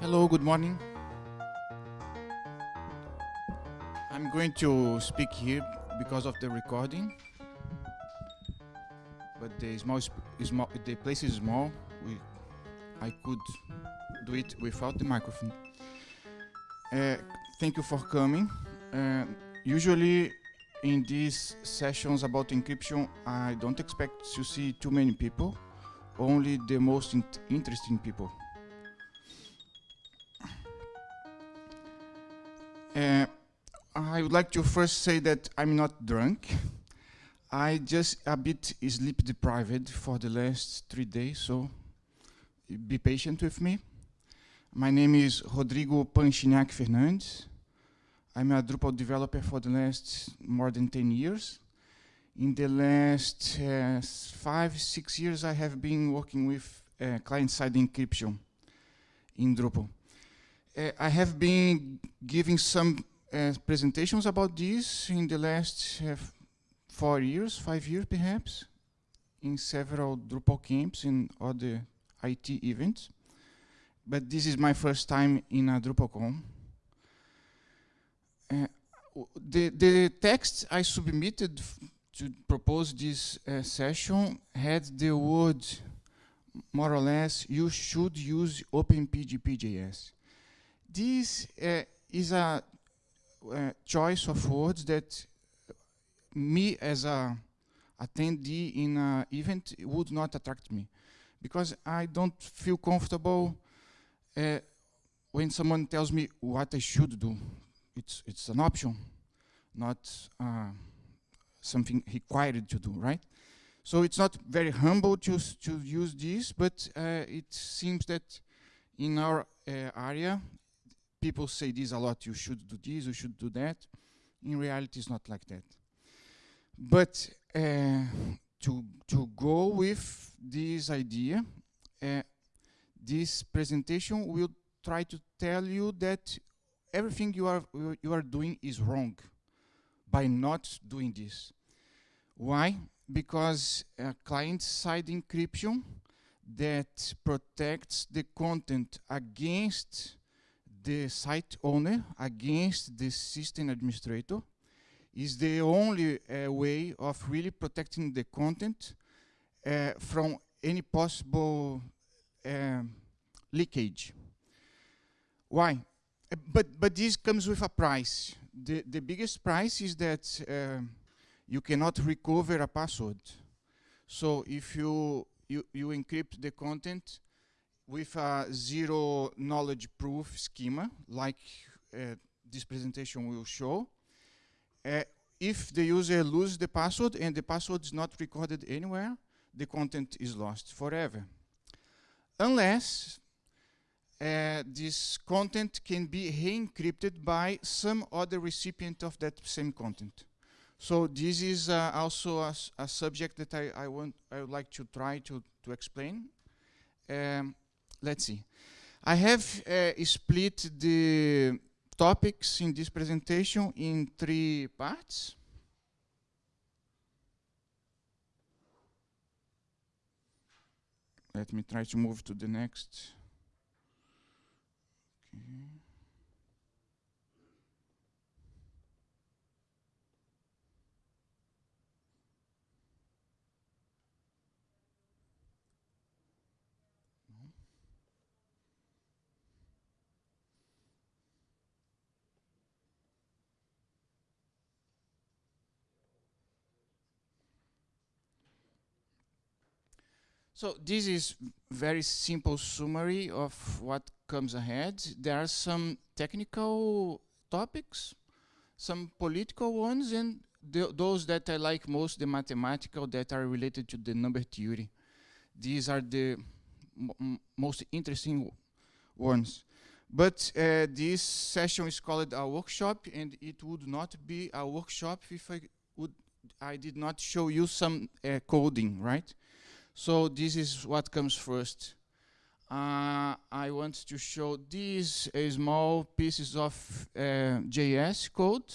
Hello, good morning. I'm going to speak here because of the recording. But the small, small the place is small. We, I could do it without the microphone. Uh, thank you for coming. Uh, usually in these sessions about encryption, I don't expect to see too many people, only the most interesting people. Uh, I would like to first say that I'm not drunk. I just a bit sleep deprived for the last three days, so be patient with me. My name is Rodrigo Panchiniak Fernandes. I'm a Drupal developer for the last more than 10 years. In the last uh, five, six years, I have been working with uh, client-side encryption in Drupal. Uh, I have been giving some uh, presentations about this in the last uh, four years, five years perhaps, in several Drupal camps and other IT events. But this is my first time in a DrupalCon. The, the text I submitted to propose this session had the word, more or less, you should use OpenPGP.js. This uh, is a uh, choice of words that me as a attendee in an event would not attract me because I don't feel comfortable uh, when someone tells me what I should do it's, it's an option, not uh, something required to do, right? So it's not very humble to, to use this, but uh, it seems that in our area, people say this a lot, you should do this, you should do that. In reality, it's not like that. But uh, to, to go with this idea, uh, this presentation will try to tell you that everything you are, you are doing is wrong by not doing this. Why? Because client-side encryption that protects the content against the site owner, against the system administrator, is the only uh, way of really protecting the content uh, from any possible um, leakage. Why? but but this comes with a price. The the biggest price is that uh, you cannot recover a password. So if you you you encrypt the content with a zero knowledge proof schema, like uh, this presentation will show, uh, if the user loses the password and the password is not recorded anywhere, the content is lost forever. Unless uh, this content can be re-encrypted by some other recipient of that same content. So this is uh, also a, a, subject that I, I, want I would like to try to, to explain. Um, let's see. I have uh, split the topics in this presentation in three parts. Let me try to move to the next. Okay. So this is very simple summary of what comes ahead. There are some technical topics, some political ones, and those that I like most, the mathematical that are related to the number theory. These are the most interesting ones. But uh, this session is called a workshop, and it would not be a workshop if I would I did not show you some uh, coding, right? So this is what comes first. Uh, I want to show these uh, small pieces of uh, JS code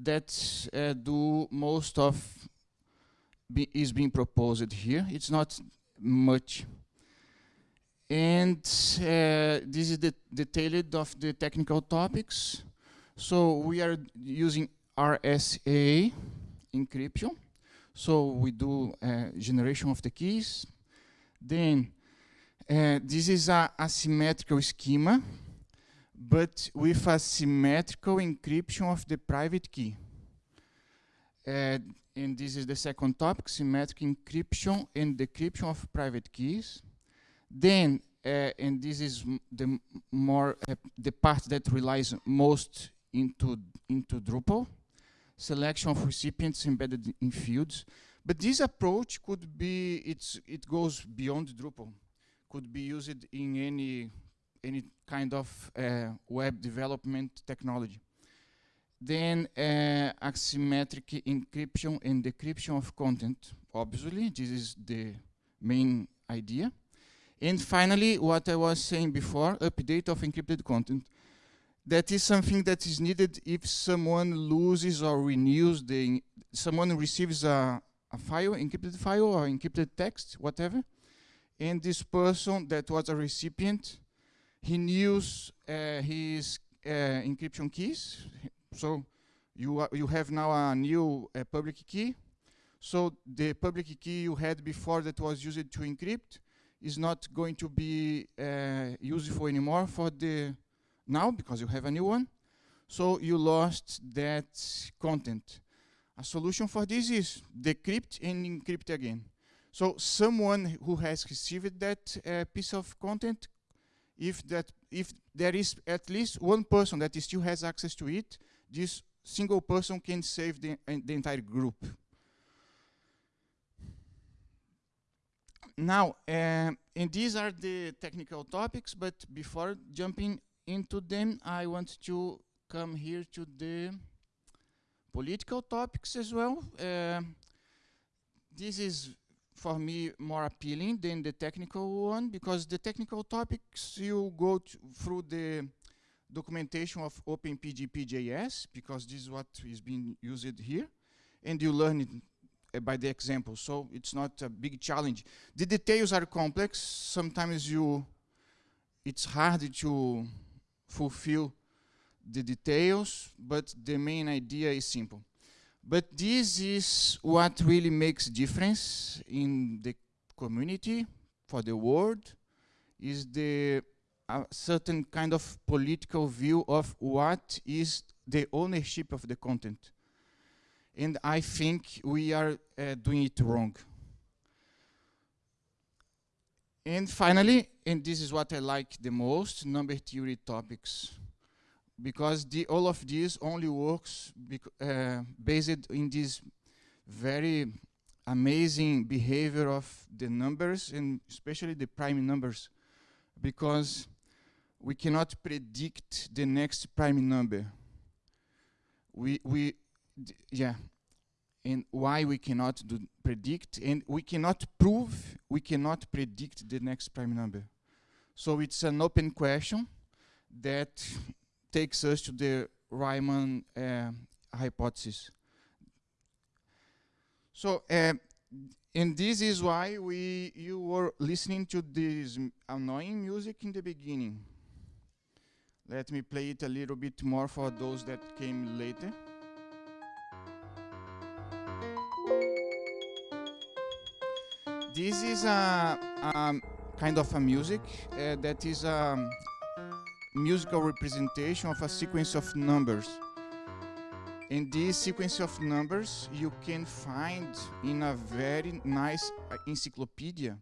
that uh, do most of be is being proposed here. It's not much. and uh, this is the detailed of the technical topics. So we are using RSA encryption. So we do uh, generation of the keys. Then uh, this is a asymmetrical schema, but with a symmetrical encryption of the private key. Uh, and this is the second topic, symmetric encryption and decryption of private keys. Then, and this is the more the part that relies most into into Drupal, selection of recipients embedded in fields. But this approach could be it's it goes beyond Drupal, could be used in any any kind of uh, web development technology. Then uh, asymmetric encryption and decryption of content. Obviously, this is the main idea. And finally, what I was saying before, update of encrypted content. That is something that is needed if someone loses or renews the, someone receives a, a file, encrypted file or encrypted text, whatever, and this person that was a recipient, he knows uh, his uh, encryption keys. So you, you have now a new uh, public key. So the public key you had before that was used to encrypt is not going to be uh, useful anymore for the now because you have a new one. So you lost that content. A solution for this is decrypt and encrypt again. So someone who has received that uh, piece of content, if that if there is at least one person that still has access to it, this single person can save the, uh, the entire group. Now, uh, and these are the technical topics, but before jumping into them, I want to come here to the political topics as well. Uh, this is, for me, more appealing than the technical one, because the technical topics, you go through the documentation of OpenPGP.js, because this is what is being used here, and you learn it uh, by the example, so it's not a big challenge. The details are complex. Sometimes you, it's hard to fulfill the details, but the main idea is simple. But this is what really makes difference in the community, for the world, is the a certain kind of political view of what is the ownership of the content and I think we are uh, doing it wrong. And finally, and this is what I like the most, number theory topics. Because the, all of this only works uh, based in this very amazing behavior of the numbers and especially the prime numbers. Because we cannot predict the next prime number. We, we yeah, and why we cannot predict, and we cannot prove, we cannot predict the next prime number. So it's an open question that takes us to the Riemann uh, hypothesis. So, uh, and this is why we you were listening to this annoying music in the beginning. Let me play it a little bit more for those that came later. This is a, a kind of a music uh, that is a musical representation of a sequence of numbers. In this sequence of numbers, you can find in a very nice uh, encyclopedia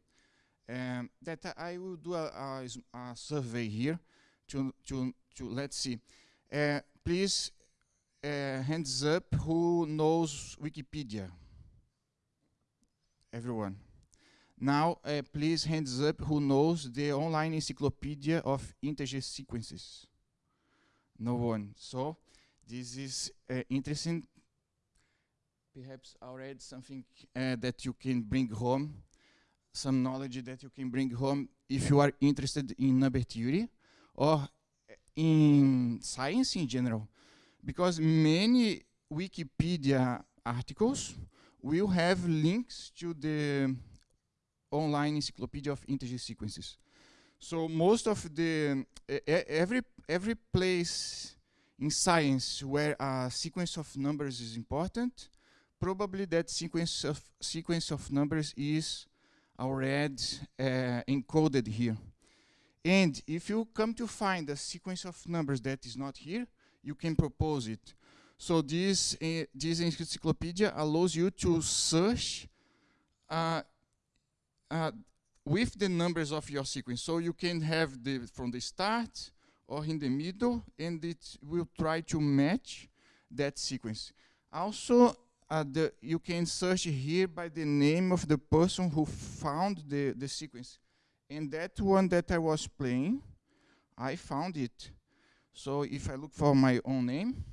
um, that I will do a, a, a, survey here to, to, to let's see. Uh, please, uh, hands up who knows Wikipedia? Everyone. Now, uh, please hands up who knows the online encyclopedia of integer sequences. No one. So, this is uh, interesting. Perhaps already something uh, that you can bring home, some knowledge that you can bring home if you are interested in number theory or in science in general. Because many Wikipedia articles will have links to the online encyclopedia of integer sequences. So most of the every every place in science where a sequence of numbers is important, probably that sequence of sequence of numbers is already uh, encoded here. And if you come to find a sequence of numbers that is not here, you can propose it. So this uh, this encyclopedia allows you to search uh, uh, with the numbers of your sequence. So you can have the from the start or in the middle, and it will try to match that sequence. Also, uh, the, you can search here by the name of the person who found the, the sequence. And that one that I was playing, I found it. So if I look for my own name,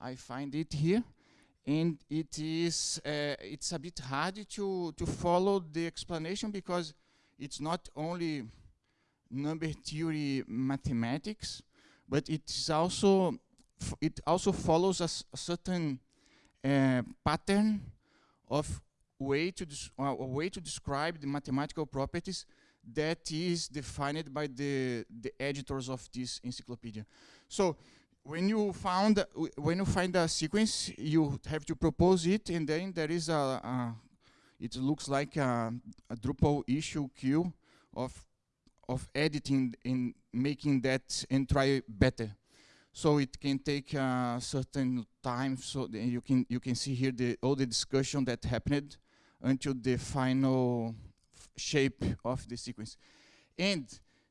I find it here. And it is, uh, it's a bit hard to, to follow the explanation because it's not only number theory mathematics, but it is also, it also follows a, a certain uh, pattern of way to uh, a way to describe the mathematical properties that is defined by the the editors of this encyclopedia. So when you found when you find a sequence, you have to propose it, and then there is a, a it looks like a, a, Drupal issue queue of of editing and making that and try better. So it can take a certain time. So you can you can see here the all the discussion that happened until the final shape of the sequence, and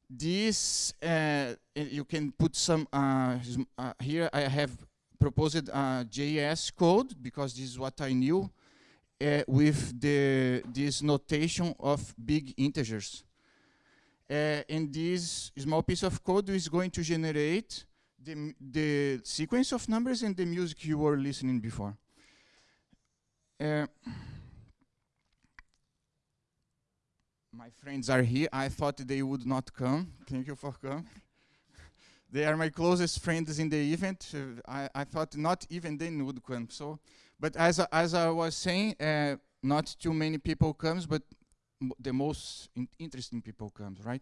this uh, you can put some uh, uh, here I have proposed a JS code because this is what I knew uh, with the this notation of big integers. Uh, and this small piece of code is going to generate the, the sequence of numbers and the music you were listening before uh, my friends are here. I thought they would not come. Thank you for coming. they are my closest friends in the event. Uh, I, I, thought not even they would come. So, but as I, as I was saying, uh, not too many people comes, but the most in interesting people comes, right?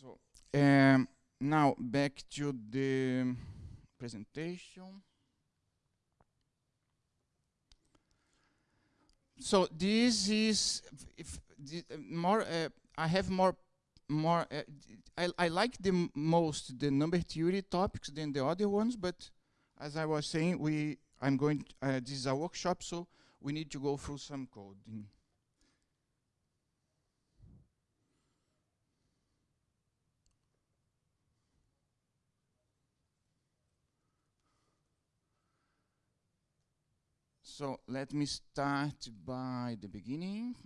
so um, now back to the presentation. So this is if uh, more uh, I have more more uh, I, I like the most the number theory topics than the other ones but as I was saying we I'm going uh, this is a workshop so we need to go through some coding So let me start by the beginning.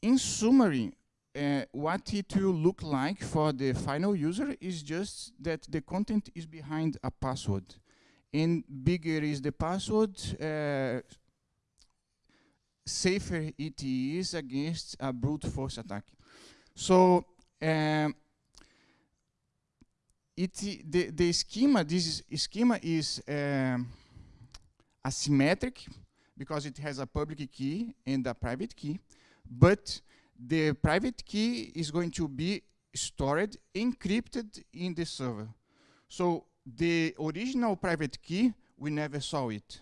In summary, uh, what it will look like for the final user is just that the content is behind a password. And bigger is the password, uh, safer it is against a brute force attack. So um, it the, the schema, this is, schema is um, asymmetric because it has a public key and a private key, but the private key is going to be stored encrypted in the server. So the original private key, we never saw it.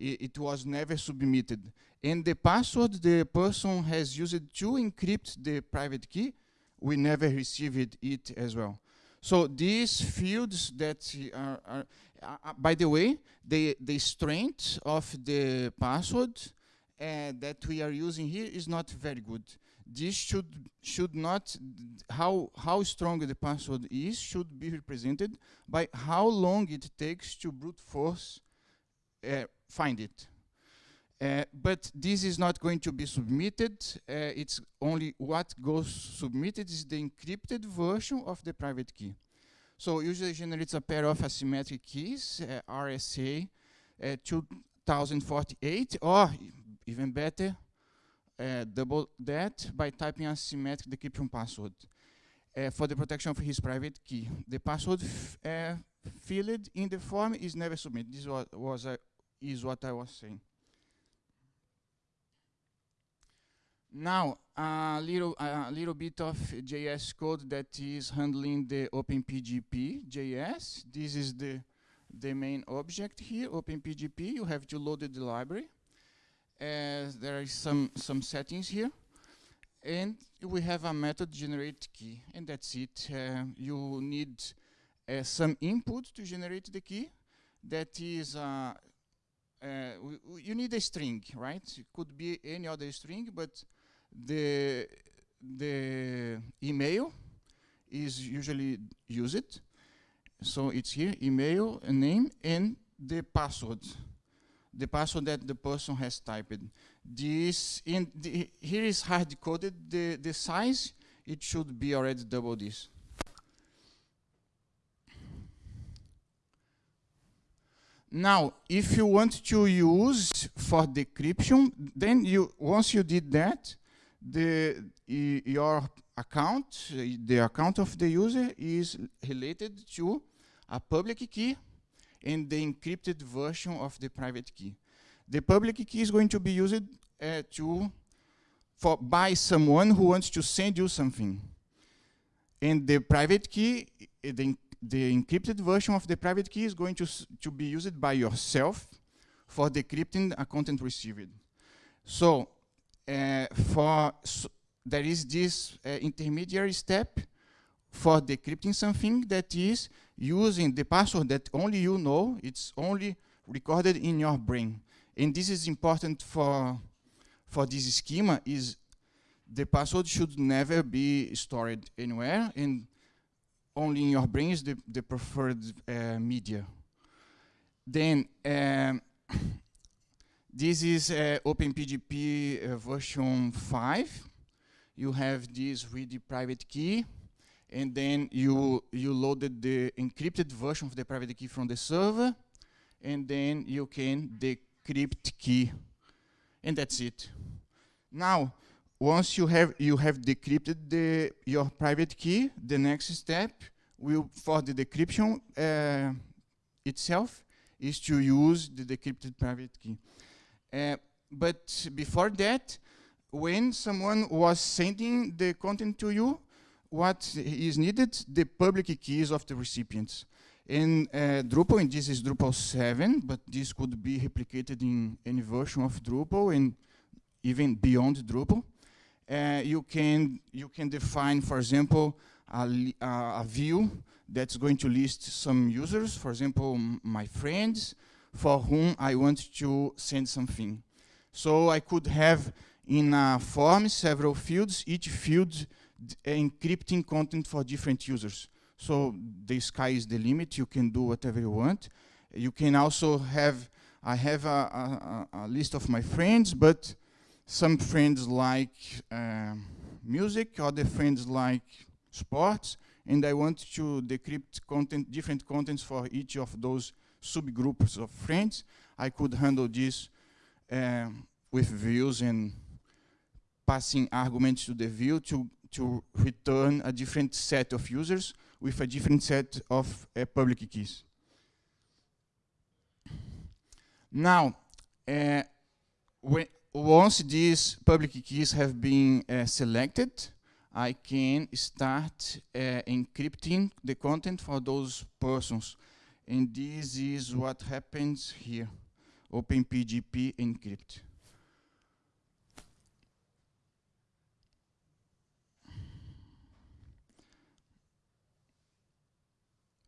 I, it was never submitted. And the password the person has used to encrypt the private key, we never received it as well. So these fields that are, are uh, by the way, the, the strength of the password uh, that we are using here is not very good. This should should not how how strong the password is should be represented by how long it takes to brute force uh, find it. Uh, but this is not going to be submitted. Uh, it's only what goes submitted is the encrypted version of the private key. So usually generates a pair of asymmetric keys, uh, RSA uh, 2048, or even better, uh, double that by typing asymmetric decryption password for the protection of his private key. The password filled in the form is never submitted. This was, was is what I was saying. Now, a little, a little bit of JS code that is handling the OpenPGP JS. This is the, the main object here, OpenPGP. You have to load the library. Uh, there are some, some settings here. And we have a method generate key, and that's it. Uh, you need uh, some input to generate the key. That is, uh, uh you need a string, right? It could be any other string, but the the email is usually used. So it's here, email, name, and the password. The password that the person has typed. This in the, here is hard coded. The the size it should be already double this. Now, if you want to use for decryption, then you once you did that, the your account, the account of the user is related to a public key and the encrypted version of the private key. The public key is going to be used uh, to for by someone who wants to send you something. And the private key, the, the encrypted version of the private key is going to, to be used by yourself for decrypting a content received. So for so there is this uh, intermediary step for decrypting something that is using the password that only you know, it's only recorded in your brain. And this is important for, for this schema is the password should never be stored anywhere and only in your brain is the, the preferred uh, media. Then um, this is uh, OpenPGP uh, version 5. You have this read private key, and then you you loaded the encrypted version of the private key from the server, and then you can decrypt key, and that's it. Now, once you have you have decrypted the your private key, the next step will for the decryption uh, itself is to use the decrypted private key. Uh, but before that, when someone was sending the content to you, what is needed? The public keys of the recipients. In uh, Drupal, and this is Drupal 7, but this could be replicated in any version of Drupal and even beyond Drupal. Uh, you can you can define, for example, a, a, view that's going to list some users, for example, my friends, for whom I want to send something. So I could have in a form several fields, each field encrypting content for different users. So the sky is the limit, you can do whatever you want. You can also have, I have a, a, a list of my friends, but some friends like uh, music, other friends like sports, and I want to decrypt content, different contents for each of those subgroups of friends. I could handle this uh, with views and passing arguments to the view to, to return a different set of users with a different set of uh, public keys. Now, uh, when, once these public keys have been uh, selected, I can start encrypting the content for those persons. And this is what happens here, OpenPGP encrypt.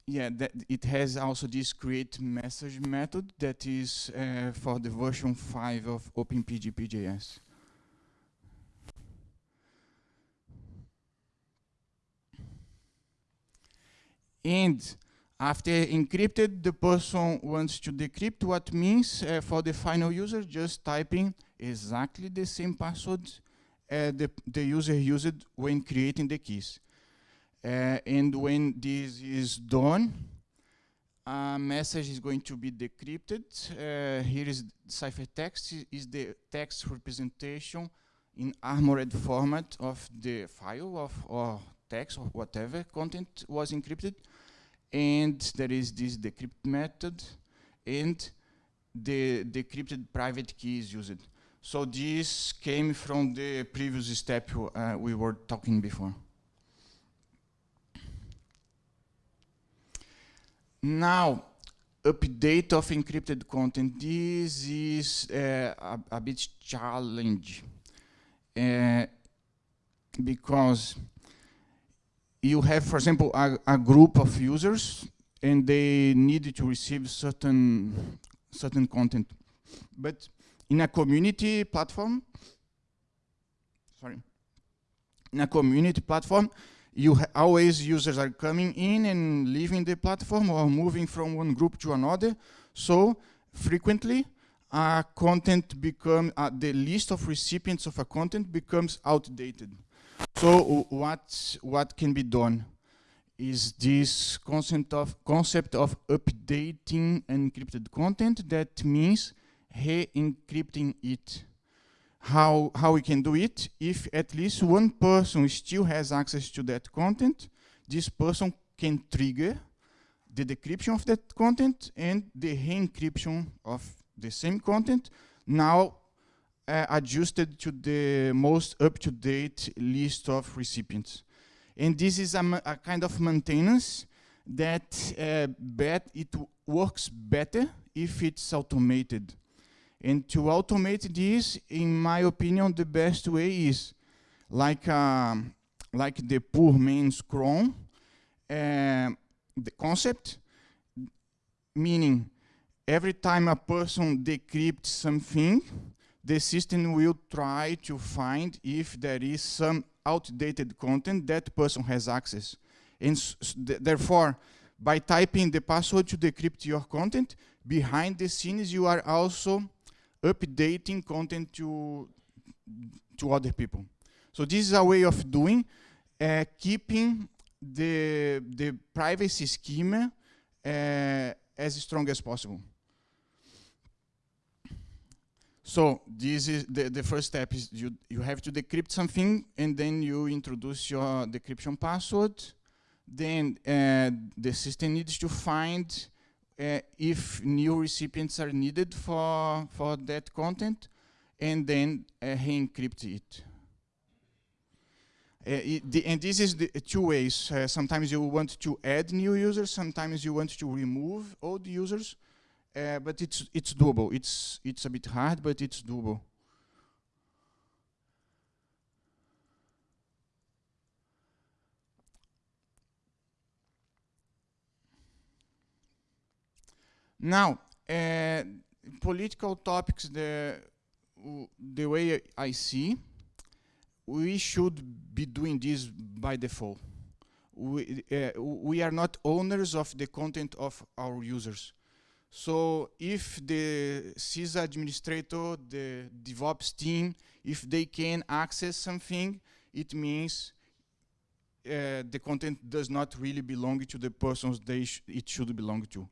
yeah, that it has also this create message method that is uh, for the version 5 of OpenPGP.js. And after encrypted, the person wants to decrypt, what means uh, for the final user just typing exactly the same password uh, the, the user used when creating the keys. Uh, and when this is done, a message is going to be decrypted. Uh, here is ciphertext is the text representation in armored format of the file of or text or whatever content was encrypted and there is this decrypt method, and the decrypted private key is used. So this came from the previous step uh, we were talking before. Now, update of encrypted content. This is uh, a, a, bit challenge uh, because you have, for example, a, a, group of users and they need to receive certain certain content. But in a community platform, sorry, in a community platform, you always users are coming in and leaving the platform or moving from one group to another. So frequently, uh, content become uh, the list of recipients of a content becomes outdated. So uh, what what can be done is this concept of concept of updating encrypted content. That means re-encrypting it how, how we can do it. If at least one person still has access to that content, this person can trigger the decryption of that content and the re-encryption of the same content, now uh, adjusted to the most up-to-date list of recipients. And this is a, a kind of maintenance that uh, bet it works better if it's automated. And to automate this, in my opinion, the best way is like um, like the poor man's cron, uh, the concept, meaning every time a person decrypts something, the system will try to find if there is some outdated content that person has access. And th therefore, by typing the password to decrypt your content, behind the scenes you are also updating content to, to other people. So this is a way of doing, uh, keeping the, the privacy schema uh, as strong as possible. So this is the, the first step is you, you have to decrypt something and then you introduce your decryption password. Then uh, the system needs to find uh, if new recipients are needed for, for that content, and then uh, re-encrypt it. Uh, it the, and this is the two ways. Uh, sometimes you want to add new users, sometimes you want to remove old users, uh, but it's it's doable. It's it's a bit hard, but it's doable. Now, uh, political topics, the, the way I see, we should be doing this by default. We, uh, we are not owners of the content of our users. So if the sys administrator, the DevOps team, if they can access something, it means uh, the content does not really belong to the persons they sh it should belong to.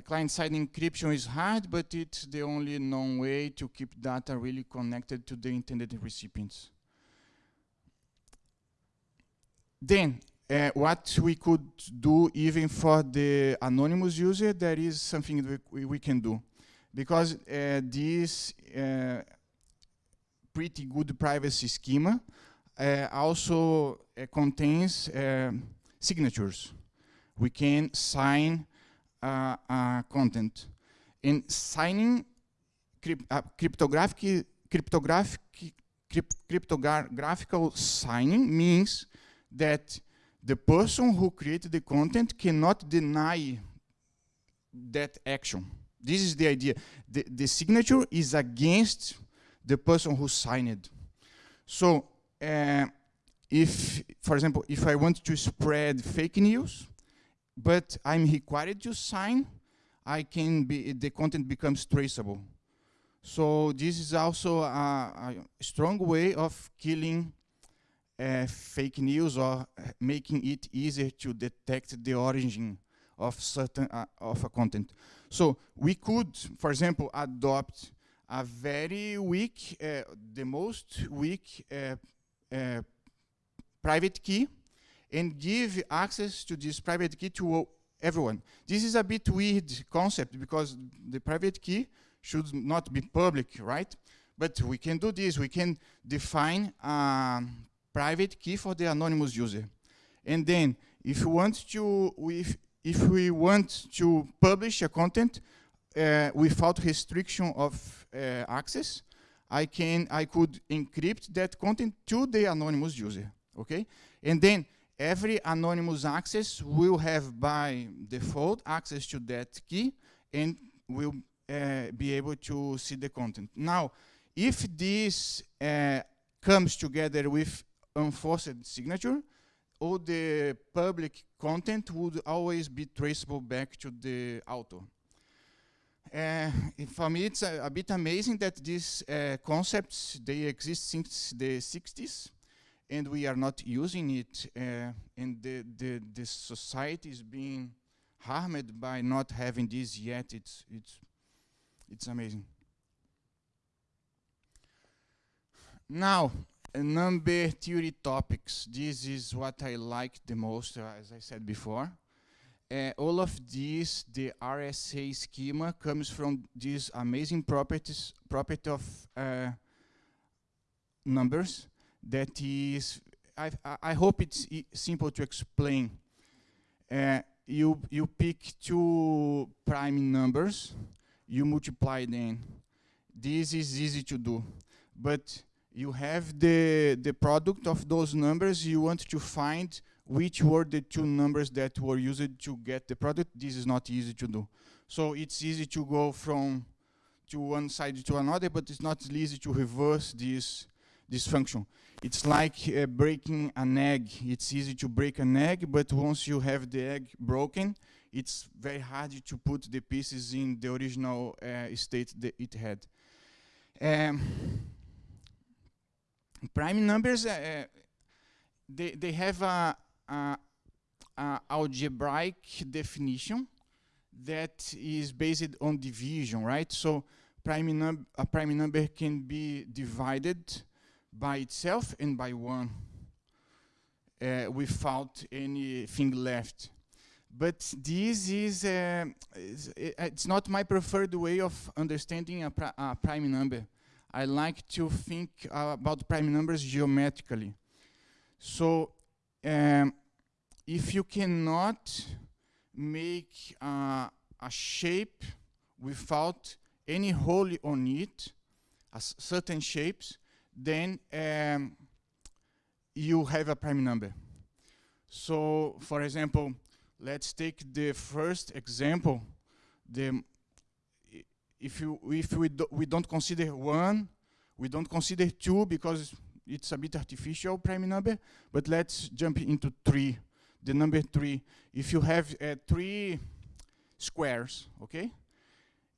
client-side encryption is hard, but it's the only known way to keep data really connected to the intended recipients. Then, uh, what we could do even for the anonymous user, there is something we, we can do. Because uh, this uh, pretty good privacy schema also contains signatures. We can sign content. In signing crypt uh, cryptographic, cryptographic, crypt cryptographical signing means that the person who created the content cannot deny that action. This is the idea. The, the signature is against the person who signed. So uh, if, for example, if I want to spread fake news, but I'm required to sign, I can be, the content becomes traceable. So this is also a, a strong way of killing uh, fake news or making it easier to detect the origin of certain uh, of a content. So we could, for example, adopt a very weak, uh, the most weak uh, uh, private key and give access to this private key to everyone. This is a bit weird concept because the private key should not be public, right? But we can do this. We can define a private key for the anonymous user. And then if we want to, if, if we want to publish a content uh, without restriction of uh, access, I can, I could encrypt that content to the anonymous user, okay? And then every anonymous access will have by default access to that key and will uh, be able to see the content. Now, if this uh, comes together with enforced signature, all the public content would always be traceable back to the author. Uh, for me, it's a, a, bit amazing that these uh, concepts, they exist since the 60s, and we are not using it, uh, and the, the, the society is being harmed by not having this yet. It's, it's, it's amazing. Now, number theory topics. This is what I like the most, uh, as I said before. Uh, all of these, the RSA schema comes from this amazing properties, property of uh, numbers that is, I, I hope it's e simple to explain. Uh, you, you pick two prime numbers, you multiply them. This is easy to do, but you have the, the product of those numbers, you want to find which were the two numbers that were used to get the product. This is not easy to do. So it's easy to go from to one side to another, but it's not easy to reverse this, this function. It's like uh, breaking an egg. It's easy to break an egg, but once you have the egg broken, it's very hard to put the pieces in the original uh, state that it had. Um, prime numbers, uh, they, they have a, a, a, algebraic definition that is based on division, right? So prime num a prime number can be divided by itself and by one uh, without anything left. But this is, uh, is, it's not my preferred way of understanding a, a prime number. I like to think uh, about prime numbers geometrically. So um, if you cannot make uh, a shape without any hole on it, certain shapes, then um, you have a prime number. So, for example, let's take the first example, the if you if we do, we don't consider one, we don't consider two because it's a bit artificial prime number. But let's jump into three. The number three. If you have uh, three squares, okay,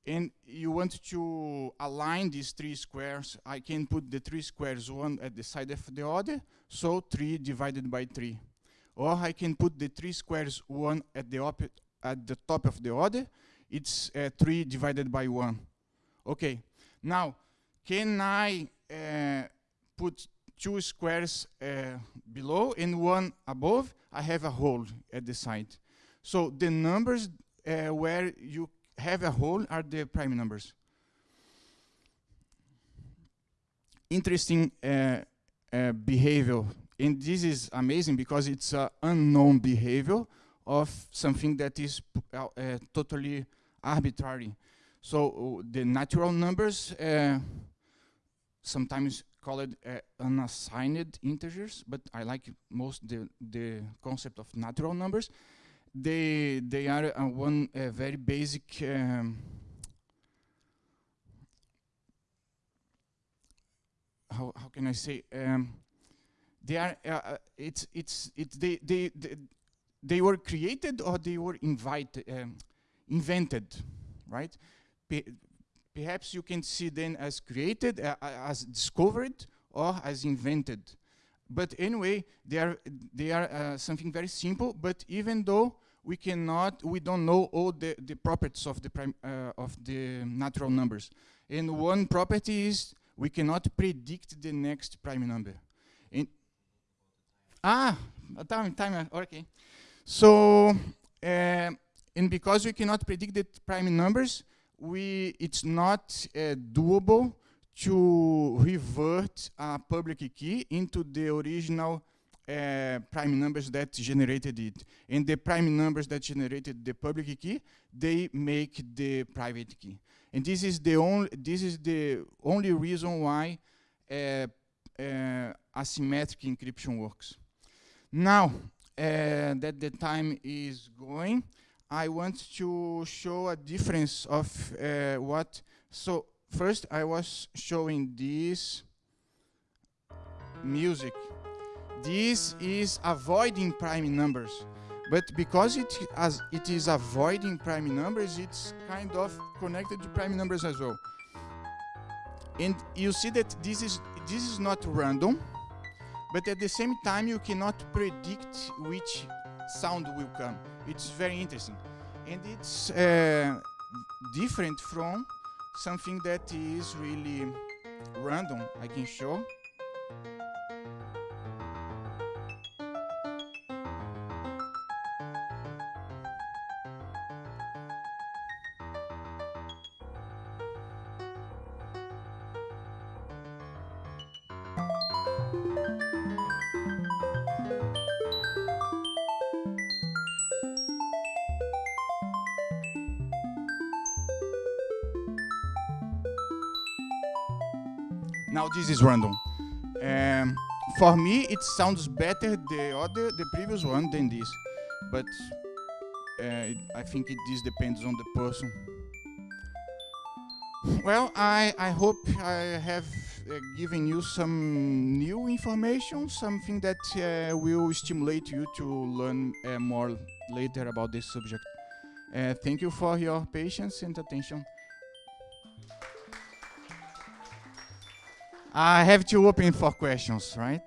and you want to align these three squares, I can put the three squares one at the side of the other, so three divided by three. Or I can put the three squares one at the at the top of the other, it's uh, 3 divided by 1. Okay, now, can I uh, put two squares uh, below and one above? I have a hole at the side. So the numbers uh, where you have a hole are the prime numbers. Interesting uh, uh, behavior. And this is amazing because it's an unknown behavior of something that is totally arbitrary. So uh, the natural numbers, uh, sometimes called uh, unassigned integers, but I like most the, the concept of natural numbers. They, they are uh, one uh, very basic um, how, how can I say um, they are uh, it's it's it's they they they were created or they were invited um, invented, right? perhaps you can see them as created, uh, as discovered, or as invented. But anyway, they are, they are uh, something very simple, but even though we cannot, we don't know all the, the properties of the, prime, uh, of the natural numbers. And one property is we cannot predict the next prime number. Ah, time, time, okay. So, uh, and because we cannot predict the prime numbers, we it's not uh, doable to revert a public key into the original uh, prime numbers that generated it. And the prime numbers that generated the public key, they make the private key. And this is the only this is the only reason why uh, uh, asymmetric encryption works. Now uh, that the time is going, I want to show a difference of uh, what. So first, I was showing this music this is avoiding prime numbers. But because it, as it is avoiding prime numbers, it's kind of connected to prime numbers as well. And you see that this is, this is not random, but at the same time you cannot predict which sound will come. It's very interesting. And it's uh, different from something that is really random, I can show. Now this is random. Um, for me, it sounds better the other, the previous one than this, but uh, I think it, this depends on the person. Well, I, I hope I have uh, given you some new information, something that uh, will stimulate you to learn uh, more later about this subject. Uh, thank you for your patience and attention. I have to open for questions, right?